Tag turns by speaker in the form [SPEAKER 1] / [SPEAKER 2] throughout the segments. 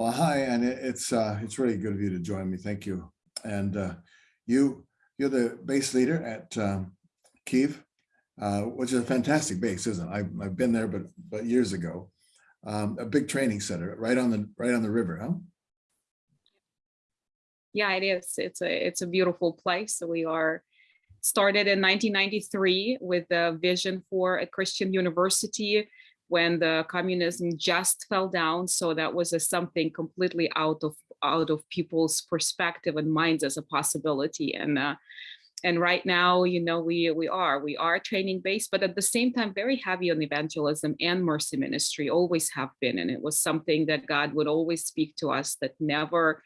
[SPEAKER 1] Well, hi, and it's uh, it's really good of you to join me. Thank you. And uh, you you're the base leader at um, Kiev, uh, which is a fantastic base, isn't it? I've, I've been there, but but years ago. Um, a big training center right on the right on the river, huh?
[SPEAKER 2] Yeah, it is. It's a it's a beautiful place. So we are started in 1993 with a vision for a Christian university when the communism just fell down. So that was a, something completely out of out of people's perspective and minds as a possibility. And uh, and right now, you know, we we are we are training based, but at the same time, very heavy on evangelism and mercy ministry. Always have been, and it was something that God would always speak to us that never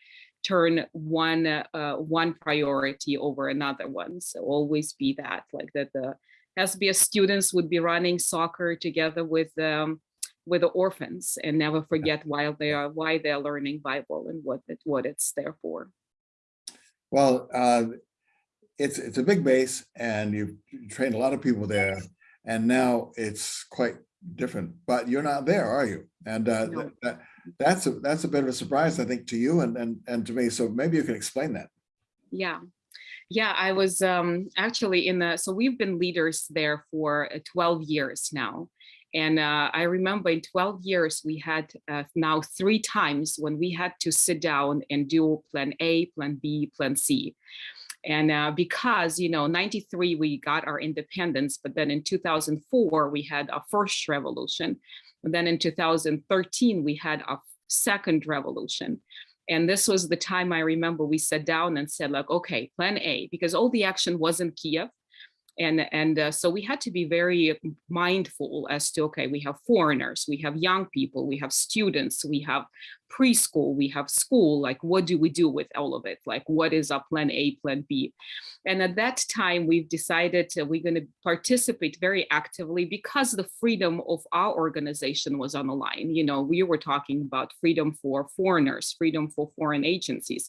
[SPEAKER 2] turn one uh, one priority over another one. So always be that like that the SBS students would be running soccer together with um, with the orphans and never forget why they are why they're learning Bible and what it, what it's there for.
[SPEAKER 1] Well, uh, it's it's a big base, and you've trained a lot of people there, and now it's quite different. But you're not there, are you? And uh,
[SPEAKER 2] No.
[SPEAKER 1] that, that's a that's a bit of a surprise, I think, to you and and and to me. So maybe you can explain that.
[SPEAKER 2] Yeah. Yeah, I was um, actually in the, so we've been leaders there for uh, 12 years now. And uh, I remember in 12 years, we had uh, now three times when we had to sit down and do plan A, plan B, plan C. And uh, because, you know, 93, we got our independence, but then in 2004, we had our first revolution. And then in 2013, we had our second revolution. And this was the time I remember we sat down and said like, okay, plan A, because all the action was in Kiev. And, and uh, so we had to be very mindful as to, okay, we have foreigners, we have young people, we have students, we have preschool, we have school, like what do we do with all of it? Like what is our plan A, plan B? And at that time, we've decided uh, we're going to participate very actively because the freedom of our organization was on the line. You know, we were talking about freedom for foreigners, freedom for foreign agencies,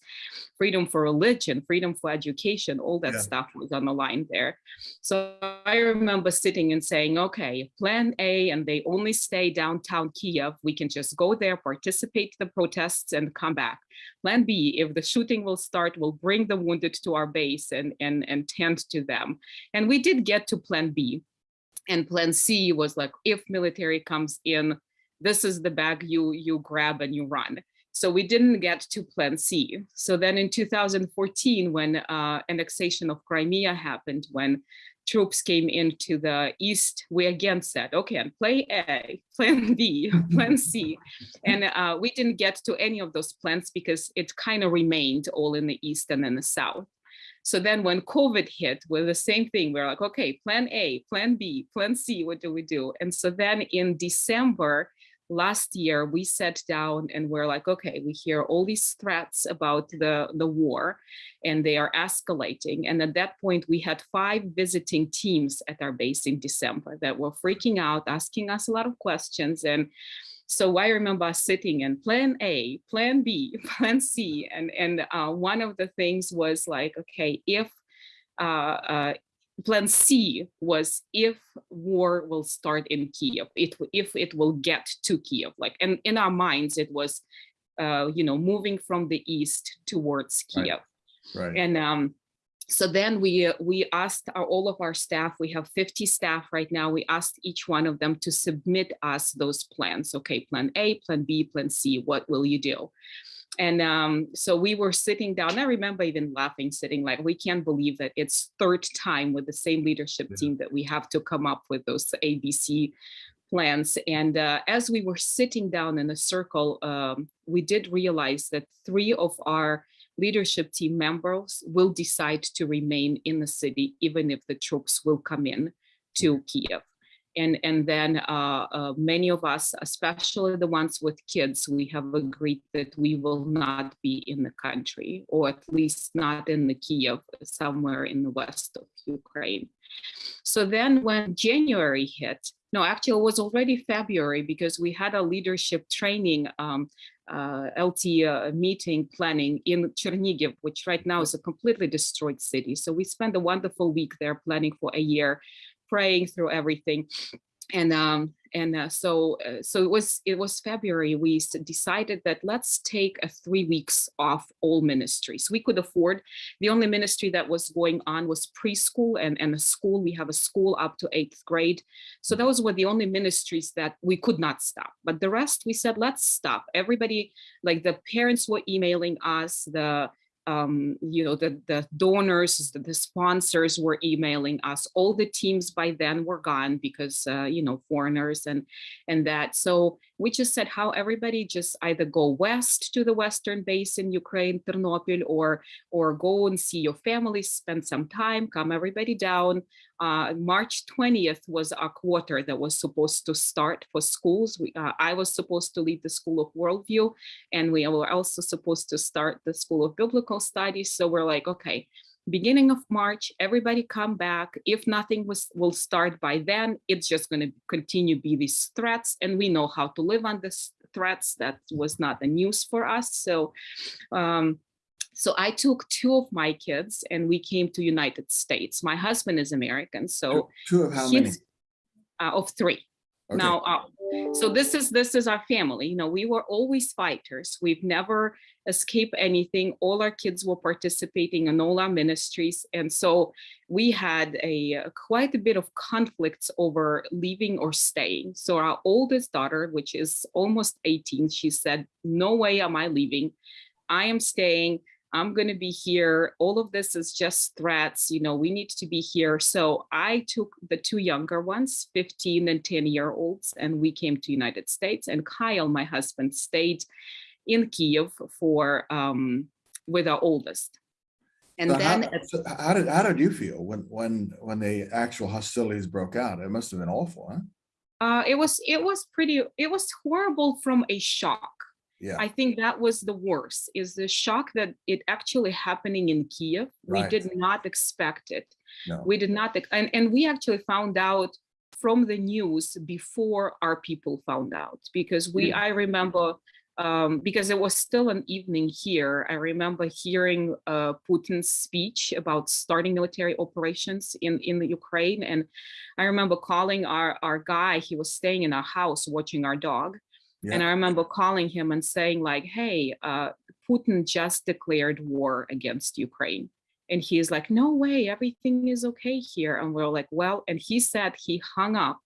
[SPEAKER 2] freedom for religion, freedom for education, all that
[SPEAKER 1] Yeah.
[SPEAKER 2] stuff was on the line there. So I remember sitting and saying, okay, plan A, and they only stay downtown Kiev. We can just go there, participate the protests and come back. Plan B, if the shooting will start, we'll bring the wounded to our base and, and, and tend to them. And we did get to plan B. And plan C was like, if military comes in, this is the bag you, you grab and you run. So we didn't get to plan C. So then in 2014, when uh, annexation of Crimea happened, when troops came into the east, we again said, okay, and play A, plan B, plan C. And uh, we didn't get to any of those plans because it kind of remained all in the east and in the south. So then when COVID hit, we're the same thing. We're like, okay, plan A, plan B, plan C, what do we do? And so then in December last year, we sat down and we're like, okay, we hear all these threats about the, the war and they are escalating. And at that point, we had five visiting teams at our base in December that were freaking out, asking us a lot of questions. And so I remember sitting in plan A, plan B, plan C. And, and uh, one of the things was like, okay, if uh, uh, plan C was if war will start in Kiev, it, if it will get to Kiev, like, and in our minds, it was, uh, you know, moving from the east towards Kiev.
[SPEAKER 1] Right.
[SPEAKER 2] And um, so then we we asked our, all of our staff, we have 50 staff right now, we asked each one of them to submit us those plans. Okay, plan A, plan B, plan C, what will you do? And um, so we were sitting down, I remember even laughing, sitting like, we can't believe that it's third time with the same leadership
[SPEAKER 1] Yeah.
[SPEAKER 2] team that we have to come up with those ABC plans. And uh, as we were sitting down in a circle, um, we did realize that three of our leadership team members will decide to remain in the city, even if the troops will come in to Kiev. And, and then uh, uh, many of us, especially the ones with kids, we have agreed that we will not be in the country, or at least not in the Kiev, somewhere in the west of Ukraine. So then when January hit, no, actually it was already February because we had a leadership training um, uh, LT uh, meeting planning in Chernigiv, which right now is a completely destroyed city. So we spent a wonderful week there planning for a year, praying through everything. and um and uh, so uh, so it was it was february we decided that let's take a three weeks off all ministries. We could afford the only ministry that was going on was preschool and and a school. We have a school up to eighth grade. So those were the only ministries that we could not stop. But the rest we said let's stop. Everybody like the parents were emailing us the um, you know, the, the donors, the, the sponsors were emailing us. All the teams by then were gone because, uh, you know, foreigners and and that. So we just said how everybody just either go west to the western base in Ukraine, Ternopil, or or go and see your family, spend some time, come everybody down. Uh, March 20th was our quarter that was supposed to start for schools. We, uh, I was supposed to lead the School of Worldview, and we were also supposed to start the School of Biblical Studies. So we're like, okay, beginning of March, everybody come back. If nothing was will start by then, it's just going to continue be these threats, and we know how to live on this threats. That was not the news for us. So. Um, so I took two of my kids and we came to United States. My husband is American, so
[SPEAKER 1] Two of how many?
[SPEAKER 2] uh, of three.
[SPEAKER 1] Okay.
[SPEAKER 2] Now, uh, so this is this is our family. You know, we were always fighters. We've never escaped anything. All our kids were participating in all our ministries, and so we had a uh, quite a bit of conflicts over leaving or staying. So our oldest daughter, which is almost 18, she said, "No way am I leaving. I am staying." I'm going to be here. All of this is just threats. You know, we need to be here. So I took the two younger ones, 15 and 10 year olds, and we came to United States. And Kyle, my husband, stayed in Kiev for um, with our oldest. And
[SPEAKER 1] So
[SPEAKER 2] then
[SPEAKER 1] how, so how did how did you feel when when when the actual hostilities broke out? It must have been awful, huh?
[SPEAKER 2] uh, it was it was pretty it was horrible from a shock.
[SPEAKER 1] Yeah.
[SPEAKER 2] I think that was the worst is the shock that it actually happening in Kiev. We did not expect it.
[SPEAKER 1] No.
[SPEAKER 2] we did not and, and we actually found out from the news before our people found out because we
[SPEAKER 1] Mm.
[SPEAKER 2] i remember um, because it was still an evening here i remember hearing uh, putin's speech about starting military operations in, in the ukraine and i remember calling our, our guy he was staying in our house watching our dog and i remember calling him and saying like hey uh, putin just declared war against ukraine and he's like, no way, everything is okay here. And we're like, well, and he said he hung up.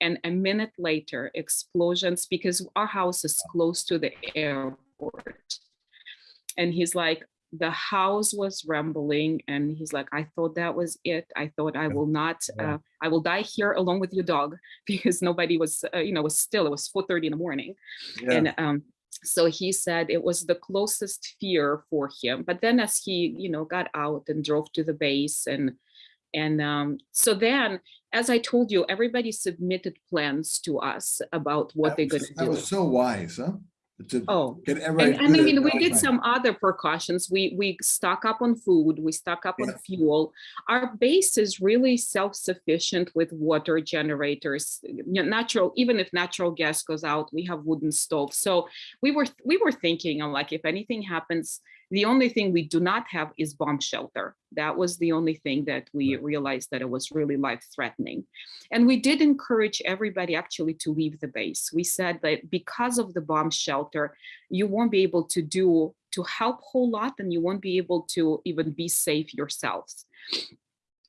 [SPEAKER 2] And a minute later, explosions, because our house is close to the airport. And he's like, the house was rumbling. And he's like, I thought that was it. I thought I will not, uh, I will die here along with your dog because nobody was, uh, you know, was still, it was 4.30 in the morning
[SPEAKER 1] Yeah.
[SPEAKER 2] and um so he said it was the closest fear for him but then as he you know got out and drove to the base and and um so then as i told you everybody submitted plans to us about what
[SPEAKER 1] That
[SPEAKER 2] they're going to do.
[SPEAKER 1] That was so wise, huh? To
[SPEAKER 2] oh
[SPEAKER 1] get everybody.
[SPEAKER 2] and, and I mean, we did
[SPEAKER 1] way.
[SPEAKER 2] some other precautions. We we stock up on food. We stock up on fuel. Our base is really self-sufficient with water generators. you know, Natural, even if natural gas goes out, we have wooden stoves. So we were we were thinking, of like, if anything happens, the only thing we do not have is bomb shelter. That was the only thing that we realized that it was really life-threatening. And we did encourage everybody actually to leave the base. We said that because of the bomb shelter, you won't be able to do to help whole lot and you won't be able to even be safe yourselves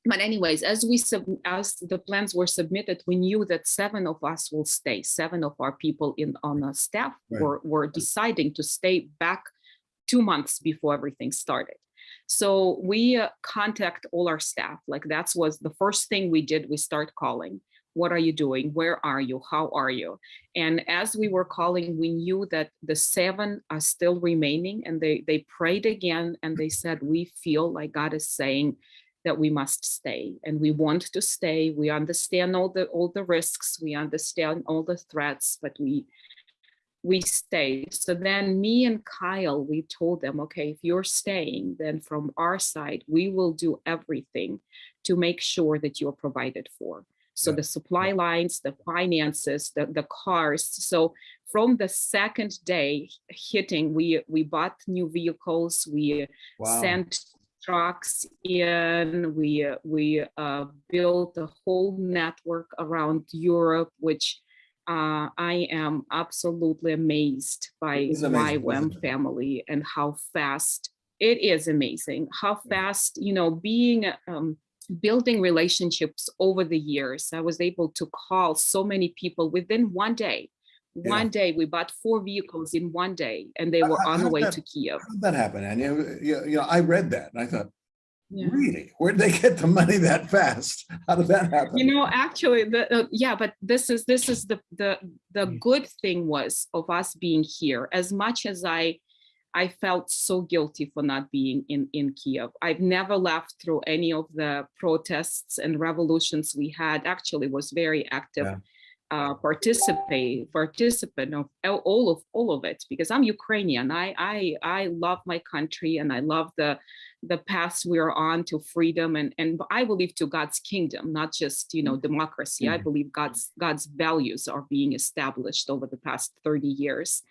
[SPEAKER 2] but anyways as we sub as the plans were submitted we knew that seven of us will stay seven of our people in on our staff
[SPEAKER 1] Right.
[SPEAKER 2] were, were deciding to stay back two months before everything started. So we uh, contact all our staff like that's was the first thing we did we start calling. What are you doing? Where are you? How are you? And as we were calling we knew that the seven are still remaining and they they prayed again and they said we feel like god is saying that we must stay and we want to stay. We understand all the all the risks. We understand all the threats but we we stay so then me and kyle we told them okay if you're staying then from our side we will do everything to make sure that you're provided for so
[SPEAKER 1] Yeah.
[SPEAKER 2] the supply lines the finances the, the cars so from the second day hitting we we bought new vehicles we
[SPEAKER 1] Wow.
[SPEAKER 2] sent trucks in. We we uh, built a whole network around Europe, which uh, I am absolutely amazed by YWAM family and how fast it is amazing. How fast, you know, being um, building relationships over the years. I was able to call so many people within one day.
[SPEAKER 1] Yeah.
[SPEAKER 2] One day, we bought four vehicles in one day, and they were
[SPEAKER 1] How-
[SPEAKER 2] on the way
[SPEAKER 1] that-
[SPEAKER 2] to Kiev.
[SPEAKER 1] How did that happen? And you know, I read that and I thought,
[SPEAKER 2] Yeah.
[SPEAKER 1] really, where'd they get the money that fast? How did that happen?
[SPEAKER 2] You know, actually, the uh, yeah, but this is this is the the the
[SPEAKER 1] Mm.
[SPEAKER 2] good thing was of us being here. As much as I I felt so guilty for not being in in Kiev. I've never left through any of the protests and revolutions we had. Actually, was very active.
[SPEAKER 1] Yeah.
[SPEAKER 2] Uh, participate participant of all- all of all of it because I'm Ukrainian. I I I love my country and I love the the paths we're on to freedom and and I believe to God's kingdom, not just you know democracy. I
[SPEAKER 1] Mhm.
[SPEAKER 2] believe God's God's values are being established over the past 30 years.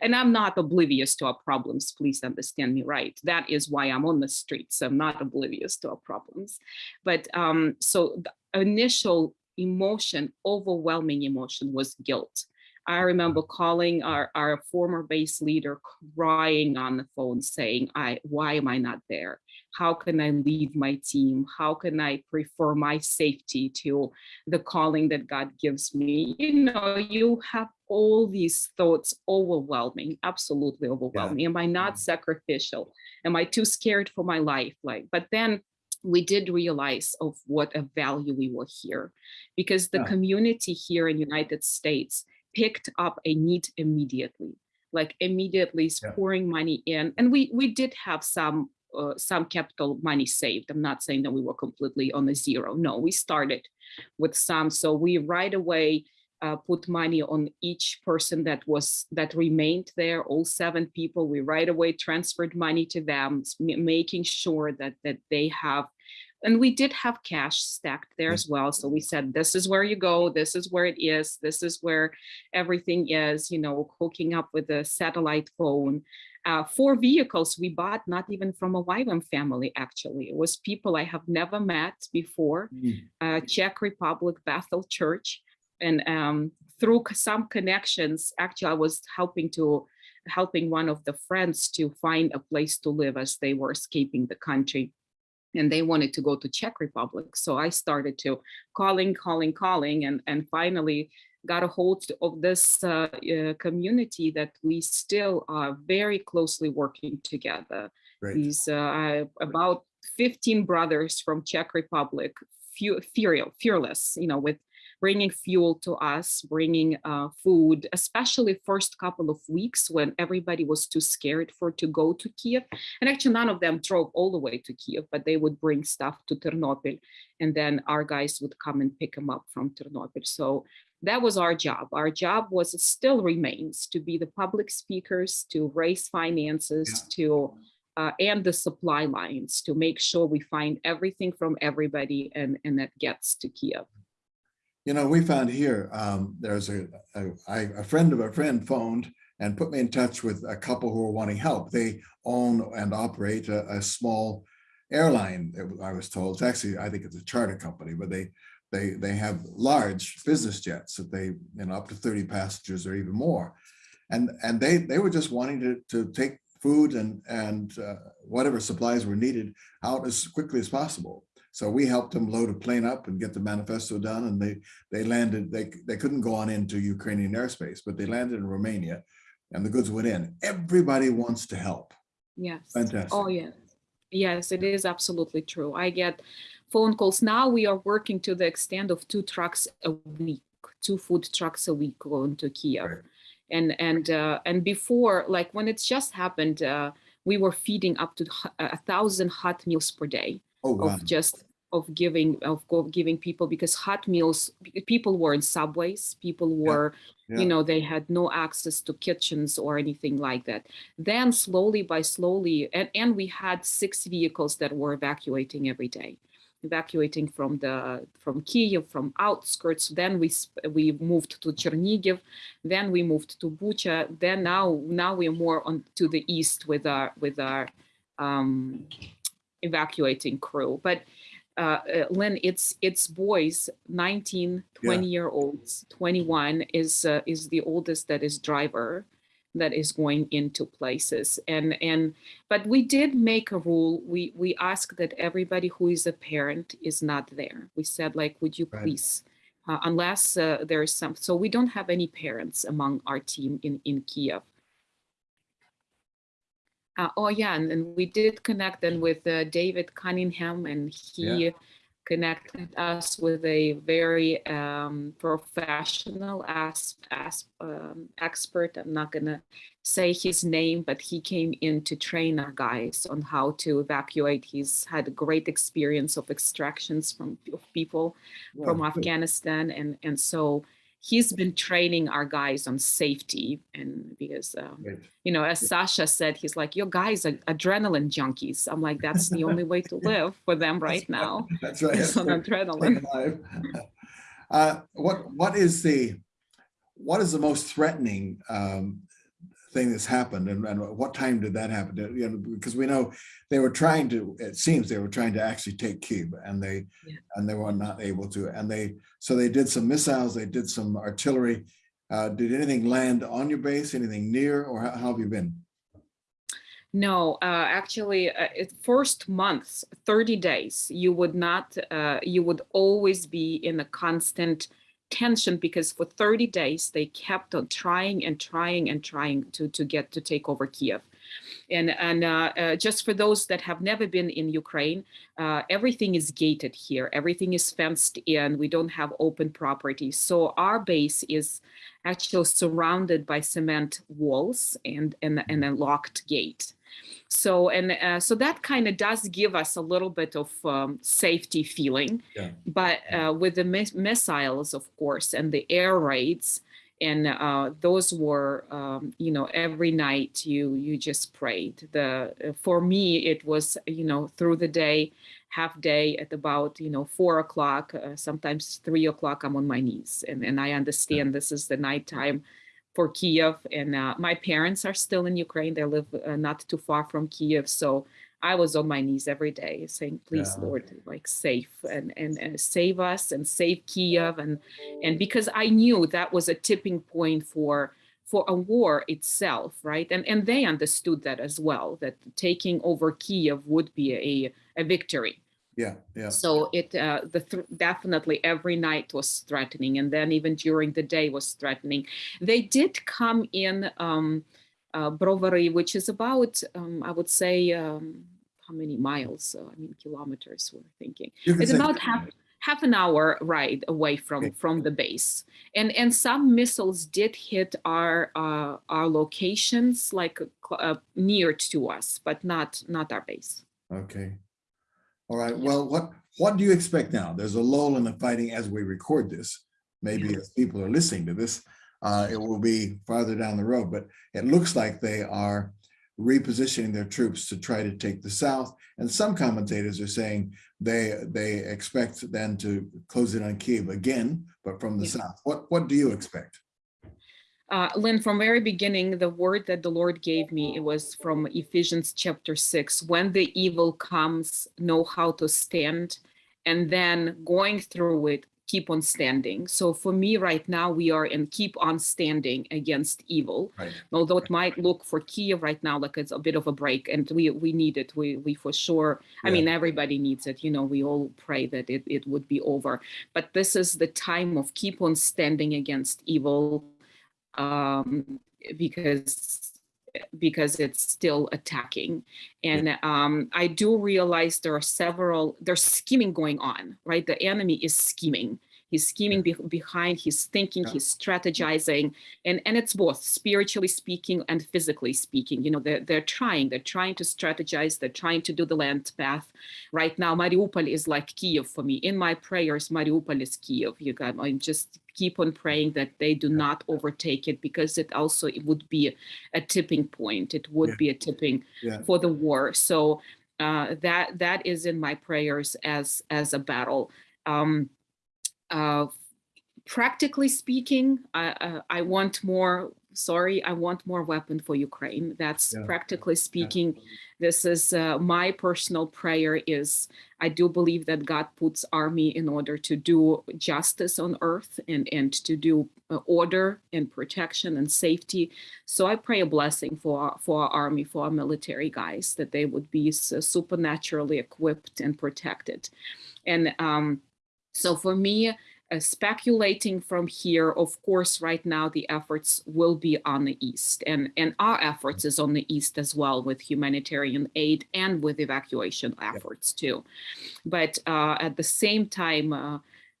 [SPEAKER 2] And I'm not oblivious to our problems, please understand me right. That is why I'm on the streets. I'm not oblivious to our problems. But um, so the initial emotion, overwhelming emotion was guilt. I remember calling our, our former base leader crying on the phone saying, I why am I not there? How can I leave my team? How can I prefer my safety to the calling that God gives me? You know, you have all these thoughts overwhelming, absolutely overwhelming. Am I not mm-hmm. sacrificial? Am I too scared for my life? Like, but then we did realize of what a value we were here because the
[SPEAKER 1] Yeah.
[SPEAKER 2] community here in United States picked up a need immediately like immediately
[SPEAKER 1] Yeah.
[SPEAKER 2] pouring money in and we we did have some uh, some capital money saved. I'm not saying that we were completely on a zero. No we started with some. So we right away uh, put money on each person that was that remained there all seven people. We right away transferred money to them making sure that that they have and we did have cash stacked there as well. So we said this is where you go. This is where it is. This is where everything is you know hooking up with a satellite phone. Uh, four vehicles we bought not even from a YWAM family actually. It was people i have never met before
[SPEAKER 1] Mm.
[SPEAKER 2] uh, czech republic bethel church. And um, through some connections actually i was helping to helping one of the friends to find a place to live as they were escaping the country and they wanted to go to Czech Republic. So I started to calling, calling, calling, and and finally got a hold of this uh, uh, community that we still are very closely working together.
[SPEAKER 1] Great.
[SPEAKER 2] These uh, about 15 brothers from Czech Republic, few, fear, fearless, you know, with bringing fuel to us, bringing uh, food, especially first couple of weeks when everybody was too scared for to go to Kiev. And actually, none of them drove all the way to Kiev, but they would bring stuff to Ternopil, and then our guys would come and pick them up from Ternopil. So that was our job. Our job was still remains to be the public speakers, to raise finances, to uh, and the supply lines to make sure we find everything from everybody and and that gets to Kiev.
[SPEAKER 1] You know, we found here, um, there's a friend of a friend phoned and put me in touch with a couple who are wanting help. They own and operate a, a small airline, I was told. It's actually, I think it's a charter company, but they, they, they have large business jets that they, you know, up to 30 passengers or even more. And, and they, they were just wanting to, to take food and, and uh, whatever supplies were needed out as quickly as possible. So we helped them load a plane up and get the manifesto done and they, they landed, they, they couldn't go on into Ukrainian airspace, but they landed in Romania and the goods went in. Everybody wants to help.
[SPEAKER 2] Yes.
[SPEAKER 1] Fantastic.
[SPEAKER 2] Oh, yes. Yes, it is absolutely true. I get phone calls. Now we are working to the extent of two trucks a week, two food trucks a week going to Kiev.
[SPEAKER 1] Right.
[SPEAKER 2] And and uh, and before, like when it's just happened, uh, we were feeding up to a thousand hot meals per day
[SPEAKER 1] Oh, wow.
[SPEAKER 2] of just of giving of giving people because hot meals people were in subways people were
[SPEAKER 1] yeah.
[SPEAKER 2] you know they had no access to kitchens or anything like that then slowly by slowly and, and we had six vehicles that were evacuating every day evacuating from the from kiev from outskirts then we we moved to chernigiv then we moved to bucha then now now we're more on to the east with our with our um evacuating crew. But uh, uh, Lynn, it's it's boys, 19, 20 year olds, 21 is uh, is the oldest that is driver that is going into places. And and but we did make a rule. We we ask that everybody who is a parent is not there. We said like would you
[SPEAKER 1] Right.
[SPEAKER 2] please uh, unless uh, there is some so we don't have any parents among our team in in kiev uh, oh yeah and, and we did connect then with uh, david cunningham and he connected us with a very um, professional as, as, um, expert. I'm not gonna say his name, but he came in to train our guys on how to evacuate. He's had a great experience of extractions from of people from
[SPEAKER 1] good.
[SPEAKER 2] Afghanistan, and and so he's been training our guys on safety. And because um,
[SPEAKER 1] Great.
[SPEAKER 2] you know, as Sasha said, he's like, "Your guys are adrenaline junkies." I'm like, "That's the only way to live for them right now."
[SPEAKER 1] That's right.
[SPEAKER 2] It's on adrenaline.
[SPEAKER 1] Uh, what, what is the, what is the most threatening um, thing that's happened and, and what time did that happen? You know, because we know they were trying to, it seems they were trying to actually take Kyiv and they,
[SPEAKER 2] Yeah.
[SPEAKER 1] and they were not able to. And they, so they did some missiles, they did some artillery. Uh, Did anything land on your base, anything near, or how how have you been?
[SPEAKER 2] No, uh, actually, uh, it, first months, 30 days, you would not, uh, you would always be in a constant tension because for 30 days they kept on trying and trying and trying to to get to take over Kiev. And and uh, uh, just for those that have never been in Ukraine, uh, everything is gated here. Everything is fenced in. We don't have open property. So our base is actually surrounded by cement walls and and, and a locked gate. So and uh, so that kind of does give us a little bit of um, safety feeling,
[SPEAKER 1] Yeah.
[SPEAKER 2] but uh, with the mis- missiles, of course, and the air raids, and uh, those were, um, you know, every night you you just prayed. The uh, for me it was, you know, through the day, half day at about you know four o'clock, uh, sometimes three o'clock. I'm on my knees, and and I understand this is the nighttime for Kiev. And uh, my parents are still in Ukraine. They live uh, not too far from Kiev. So I was on my knees every day saying, please,
[SPEAKER 1] Yeah.
[SPEAKER 2] Lord, like save and, and, and save us and save Kiev. And, and because I knew that was a tipping point for for a war itself, right? And and they understood that as well, that taking over Kiev would be a, a victory.
[SPEAKER 1] Yeah, yeah.
[SPEAKER 2] So it uh, the th- definitely every night was threatening, and then even during the day was threatening. They did come in um, uh, Brovary, which is about um, I would say um, how many miles? Uh, I mean kilometers. We're thinking it's about half half an hour ride away from
[SPEAKER 1] Okay.
[SPEAKER 2] from the base, and and some missiles did hit our uh, our locations like uh, near to us, but not not our base.
[SPEAKER 1] Okay. All right. Well, what, what do you expect now? There's a lull in the fighting as we record this. Maybe as people are listening to this, uh, it will be farther down the road, but it looks like they are repositioning their troops to try to take the South. And some commentators are saying they, they expect then to close it on Kiev again, but from the
[SPEAKER 2] Yeah.
[SPEAKER 1] South. What, what do you expect?
[SPEAKER 2] Uh, Lynn, from very beginning, the word that the Lord gave me, it was from Ephesians chapter six. When the evil comes, know how to stand, and then going through it, keep on standing. So for me right now, we are in keep on standing against evil.
[SPEAKER 1] Right.
[SPEAKER 2] Although it might look for Kiev right now like it's a bit of a break, and we we need it. We we for sure. I mean, everybody needs it. You know, we all pray that it it would be over. But this is the time of keep on standing against evil um, because because it's still attacking. And um, i do realize there are several there's scheming going on right? The enemy is scheming he's scheming be- behind he's thinking
[SPEAKER 1] Yeah.
[SPEAKER 2] he's strategizing and and it's both spiritually speaking and physically speaking. You know they're, they're trying they're trying to strategize they're trying to do the land path. Right now mariupol is like kiev for me. In my prayers mariupol is kiev you got i'm just keep on praying that they do not overtake it because it also it would be a, a tipping point. It would
[SPEAKER 1] Yeah.
[SPEAKER 2] be a tipping
[SPEAKER 1] Yeah.
[SPEAKER 2] for the war. So uh, that that is in my prayers as as a battle. Um, uh, practically speaking I, uh, I want more sorry, I want more weapon for Ukraine. That's
[SPEAKER 1] Yeah.
[SPEAKER 2] practically speaking, this is uh, my personal prayer is I do believe that God puts army in order to do justice on earth and, and to do uh, order and protection and safety. So I pray a blessing for, our- for our army, for our military guys, that they would be supernaturally equipped and protected. And um, so for me, uh, speculating from here, of course, right now the efforts will be on the east, and and our efforts is on the east as well with humanitarian aid and with evacuation efforts too. But uh, at the same time, uh,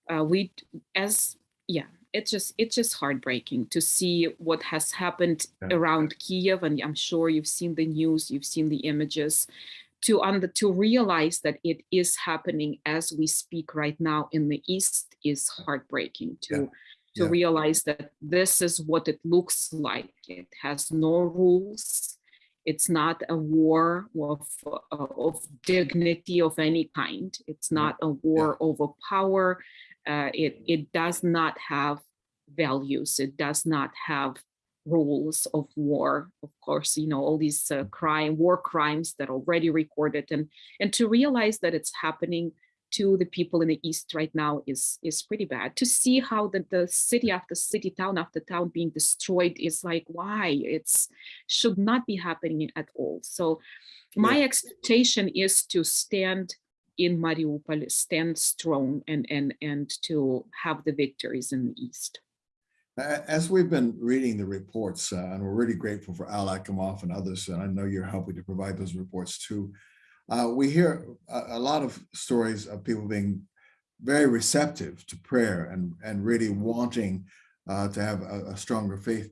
[SPEAKER 2] uh, we as yeah, it's just it's just heartbreaking to see what has happened
[SPEAKER 1] Yeah.
[SPEAKER 2] around Kiev, and I'm sure you've seen the news, you've seen the images to under to realize that it is happening as we speak right now in the east is heartbreaking to
[SPEAKER 1] Yeah.
[SPEAKER 2] to
[SPEAKER 1] Yeah.
[SPEAKER 2] realize that this is what it looks like. It has no rules. It's not a war of, uh, of dignity of any kind. It's not a war over power. Uh, it it does not have values. It does not have rules of war of course you know all these uh, crime war crimes that are already recorded and and to realize that it's happening to the people in the east right now is is pretty bad. To see how the, the city after city town after town being destroyed is like why? It's should not be happening at all. So my expectation is to stand in mariupol stand strong and and and to have the victories in the east
[SPEAKER 1] As we've been reading the reports, uh, and we're really grateful for Al Akimov and others, and I know you're helping to provide those reports too. Uh, we hear a, a lot of stories of people being very receptive to prayer and, and really wanting uh, to have a, a stronger faith.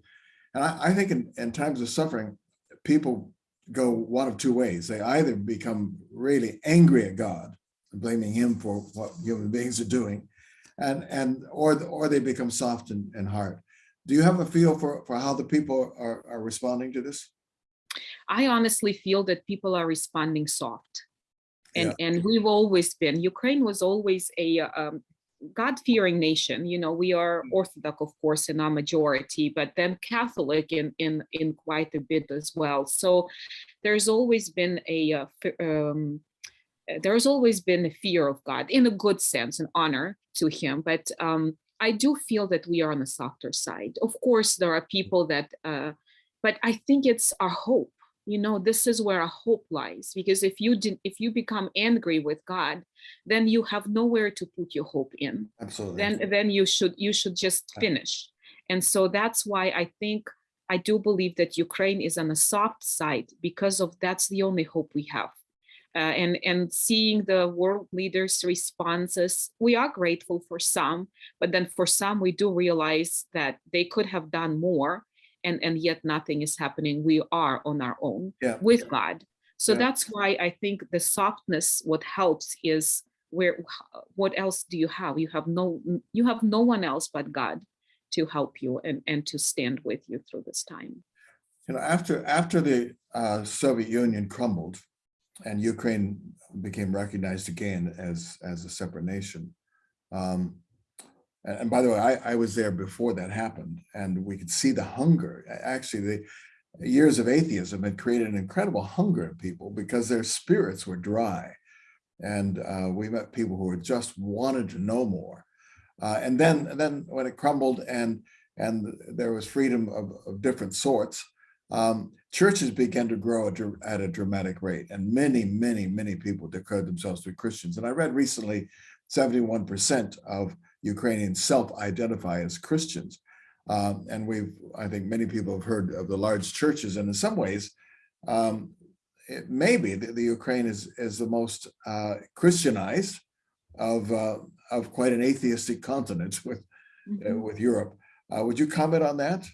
[SPEAKER 1] And I, I think in, in times of suffering, people go one of two ways. They either become really angry at God, blaming him for what human beings are doing, and and or or they become soft and, in heart. Do you have a feel for for how the people are, are responding to this?
[SPEAKER 2] I honestly feel that people are responding soft. And, and we've always been, Ukraine was always a um, God-fearing nation. You know, we are Orthodox, of course, in our majority, but then Catholic in, in, in quite a bit as well. So there's always been a, uh, um, uh, there's always been a fear of God in a good sense, an honor to him. But um, I do feel that we are on the softer side. Of course, there are people that, uh, but I think it's our hope you know this is where our hope lies because if you didn't, if you become angry with god then you have nowhere to put your hope in
[SPEAKER 1] Absolutely.
[SPEAKER 2] then then you should you should just finish and so that's why i think i do believe that ukraine is on the soft side because of that's the only hope we have uh, and and seeing the world leaders responses we are grateful for some but then for some we do realize that they could have done more and and yet nothing is happening we are on our own
[SPEAKER 1] Yeah.
[SPEAKER 2] with god so
[SPEAKER 1] Yeah.
[SPEAKER 2] that's why i think the softness what helps is where what else do you have you have no you have no one else but god to help you and and to stand with you through this time
[SPEAKER 1] You know, after after the uh, Soviet Union crumbled, and Ukraine became recognized again as as a separate nation. Um, and, by the way, I, I was there before that happened, and we could see the hunger. Actually, the years of atheism had created an incredible hunger in people because their spirits were dry, and uh, we met people who just wanted to know more. Uh, and then, and then when it crumbled and and there was freedom of, of different sorts, um, churches began to grow at, at a dramatic rate, and many, many, many people declared themselves to be Christians. And I read recently, 71% of Ukrainians self-identify as Christians. Um, and we've, I think many people have heard of the large churches, and in some ways, um, it may be that the Ukraine is, is the most uh, Christianized of, uh, of quite an atheistic continent with, uh, with Europe. Uh, would you comment on that?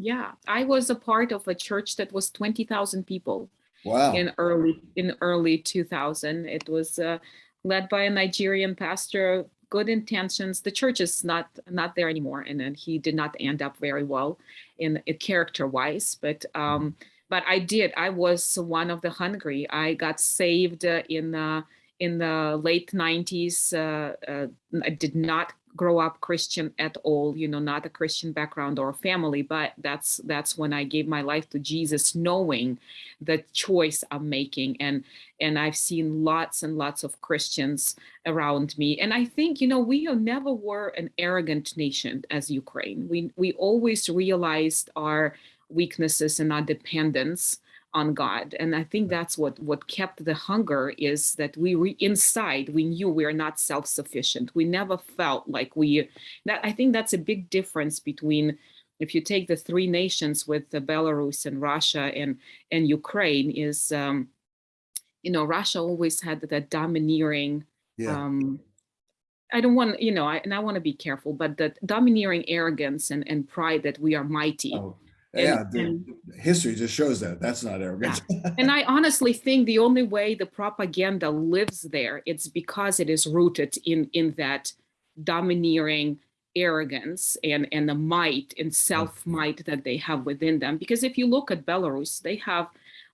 [SPEAKER 2] Yeah i was a part of a church that was 20000 people
[SPEAKER 1] Wow.
[SPEAKER 2] in early in early 2000 it was uh, led by a nigerian pastor good intentions. The church is not not there anymore and then he did not end up very well in character wise but um but i did. I was one of the hungry. I got saved uh, in uh, in the late 90s uh, uh, i did not grow up Christian at all, you know, not a Christian background or family, but that's that's when I gave my life to Jesus, knowing the choice I'm making. And and I've seen lots and lots of Christians around me. And I think, you know, we never were an arrogant nation as Ukraine. We we always realized our weaknesses and our dependence on God. And I think that's what what kept the hunger is that we re, inside we knew we are not self-sufficient. We never felt like we that I think that's a big difference between if you take the three nations with the Belarus and Russia and and Ukraine is um, you know Russia always had that domineering
[SPEAKER 1] Yeah,
[SPEAKER 2] um, I don't want you know I, and I want to be careful, but that domineering arrogance and and pride that we are mighty.
[SPEAKER 1] oh,
[SPEAKER 2] And-
[SPEAKER 1] yeah, the
[SPEAKER 2] and-
[SPEAKER 1] history just shows that. That's not arrogance.
[SPEAKER 2] And I honestly think the only way the propaganda lives there, it's because it is rooted in in that domineering arrogance and and the might and self might that they have within them. Because if you look at Belarus, they have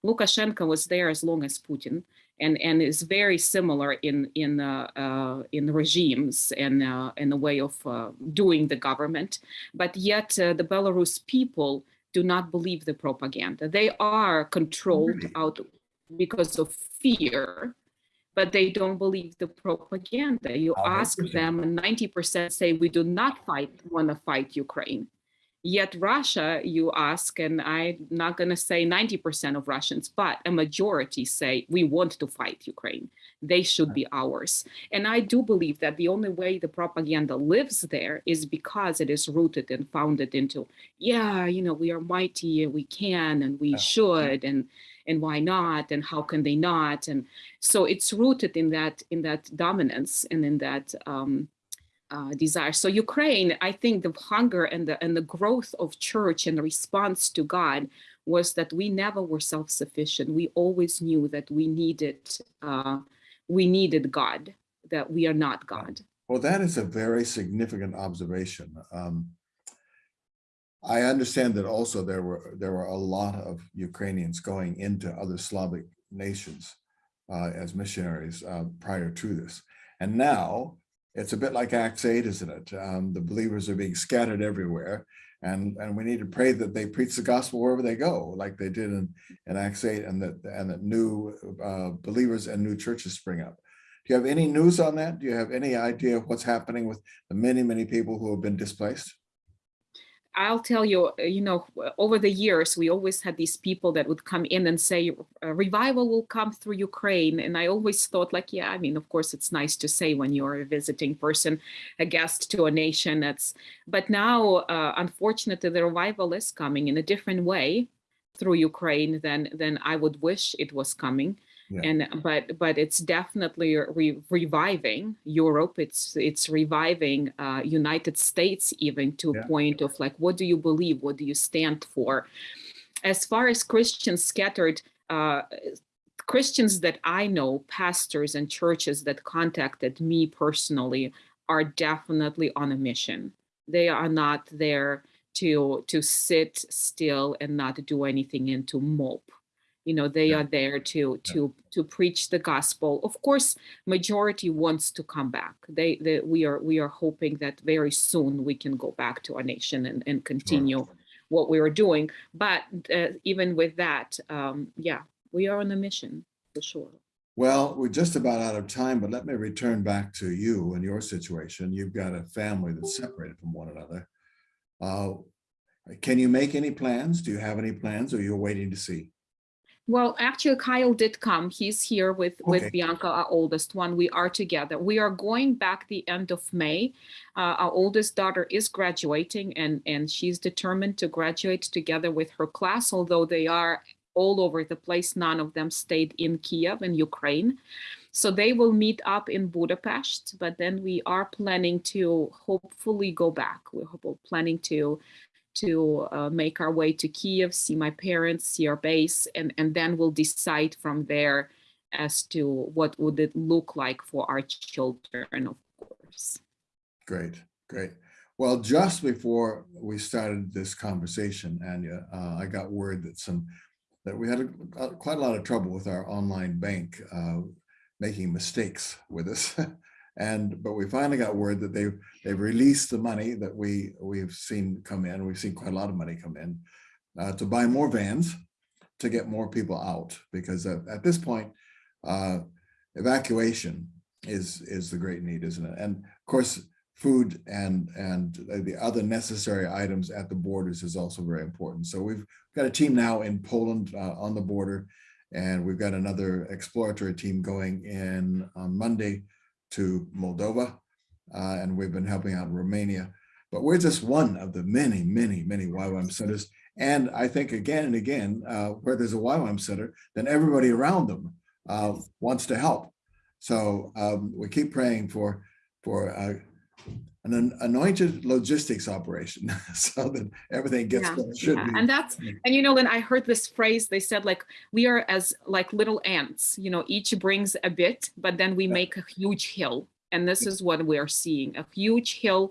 [SPEAKER 2] Lukashenko was there as long as Putin, and and is very similar in in uh, uh, in regimes and uh, in the way of uh, doing the government. But yet uh, the Belarus people do not believe the propaganda. They are controlled out because of fear, but they don't believe the propaganda. You
[SPEAKER 1] How
[SPEAKER 2] ask them, and 90% say we do not fight want to fight Ukraine. Yet Russia, you ask, and I'm not going to say 90% of Russians, but a majority say we want to fight Ukraine. They should be ours. And I do believe that the only way the propaganda lives there is because it is rooted and founded into, yeah, you know, we are mighty and we can and we should and and why not and how can they not and so it's rooted in that in that dominance and in that um, uh, desire. So Ukraine, I think the hunger and the and the growth of church and the response to God was that we never were self-sufficient. We always knew that we needed uh, we needed God, that we are not God.
[SPEAKER 1] Well, that is a very significant observation. Um, I understand that also there were there were a lot of Ukrainians going into other Slavic nations uh, as missionaries uh, prior to this, and now it's a bit like Acts eight, isn't it? Um, the believers are being scattered everywhere, and and we need to pray that they preach the gospel wherever they go, like they did in in Acts eight, and that and that new uh, believers and new churches spring up. Do you have any news on that? Do you have any idea of what's happening with the many, many people who have been displaced?
[SPEAKER 2] I'll tell you, uh, you know, over the years, we always had these people that would come in and say, revival will come through Ukraine. And I always thought, like, yeah, I mean, of course, it's nice to say when you're a visiting person, a guest to a nation. That's, but now, uh, unfortunately, the revival is coming in a different way through Ukraine than than I would wish it was coming.
[SPEAKER 1] Yeah.
[SPEAKER 2] And but but it's definitely re- reviving Europe. It's it's reviving uh, United States even to
[SPEAKER 1] Yeah.
[SPEAKER 2] a point of like, what do you believe? What do you stand for? As far as Christians scattered, uh, Christians that I know, pastors and churches that contacted me personally, are definitely on a mission. They are not there to to sit still and not do anything and to mope you know they
[SPEAKER 1] Yeah.
[SPEAKER 2] are there to to to preach the gospel of course majority wants to come back they, they we are we are hoping that very soon we can go back to our nation and, and continue what we were doing but uh, even with that um yeah we are on a mission for sure
[SPEAKER 1] Well, we're just about out of time, but let me return back to you and your situation. You've got a family that's separated from one another. Uh, Can you make any plans? Do you have any plans or you're waiting to see?
[SPEAKER 2] Well, actually, Kyle did come. He's here with with Bianca, our oldest one. We are together. We are going back the end of May. Uh, our oldest daughter is graduating, and and she's determined to graduate together with her class. Although they are all over the place, none of them stayed in Kiev in Ukraine. So they will meet up in Budapest, but then we are planning to hopefully go back. We're planning to to uh, make our way to Kiev, see my parents, see our base, and, and then we'll decide from there as to what would it look like for our children, of course.
[SPEAKER 1] Great, great. Well, just before we started this conversation, Anya, uh, I got word that some, that we had a, a- quite a lot of trouble with our online bank, uh, making mistakes with us. And, but we finally got word that they, they've released the money that we, we've seen come in. We've seen quite a lot of money come in uh, to buy more vans to get more people out because at, at this point, uh, evacuation is, is the great need, isn't it? And of course, food and, and the other necessary items at the borders is also very important. So we've got a team now in Poland uh, on the border, and we've got another exploratory team going in on Monday to Moldova, uh, and we've been helping out Romania. But we're just one of the many, many, many YWAM centers. And I think again and again, uh, where there's a YWAM center, then everybody around them uh, wants to help. So um, we keep praying for for uh, an an anointed logistics operation so that everything gets
[SPEAKER 2] Yeah,
[SPEAKER 1] what it should
[SPEAKER 2] Yeah,
[SPEAKER 1] be.
[SPEAKER 2] and that's and you know Lynn, I heard this phrase they said like we are as like little ants you know each brings a bit but then we
[SPEAKER 1] Yeah.
[SPEAKER 2] make a huge hill. And this is what we are seeing a huge hill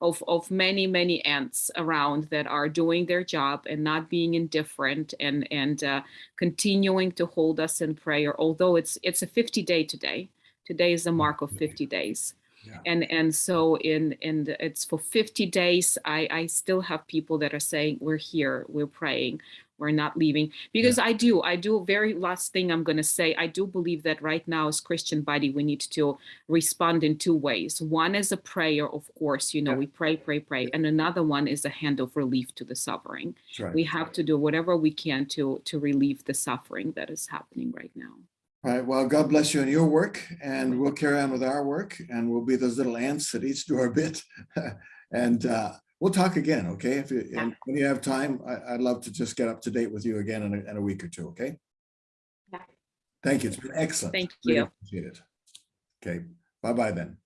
[SPEAKER 2] of of many many ants around that are doing their job and not being indifferent and and uh, continuing to hold us in prayer although it's it's a 50 day today. Today is the mark of 50 days
[SPEAKER 1] Yeah.
[SPEAKER 2] and and so in in the, it's for 50 days i i still have people that are saying we're here we're praying we're not leaving because i do i do very last thing i'm going to say i do believe that right now as christian body we need to respond in two ways one is a prayer of course you know
[SPEAKER 1] Yeah.
[SPEAKER 2] we pray pray pray and another one is a hand of relief to the suffering
[SPEAKER 1] right.
[SPEAKER 2] we have to do whatever we can to to relieve the suffering that is happening right now
[SPEAKER 1] All right. Well, God bless you in your work and we'll carry on with our work and we'll be those little ants that each do our bit. and uh, we'll talk again, okay? If you, and when you have time, I, I'd love to just get up to date with you again in a, in a week or two, okay?
[SPEAKER 2] Yeah.
[SPEAKER 1] Thank you. It's been excellent.
[SPEAKER 2] Thank
[SPEAKER 1] Really
[SPEAKER 2] you.
[SPEAKER 1] Appreciate it. Okay. Bye-bye then.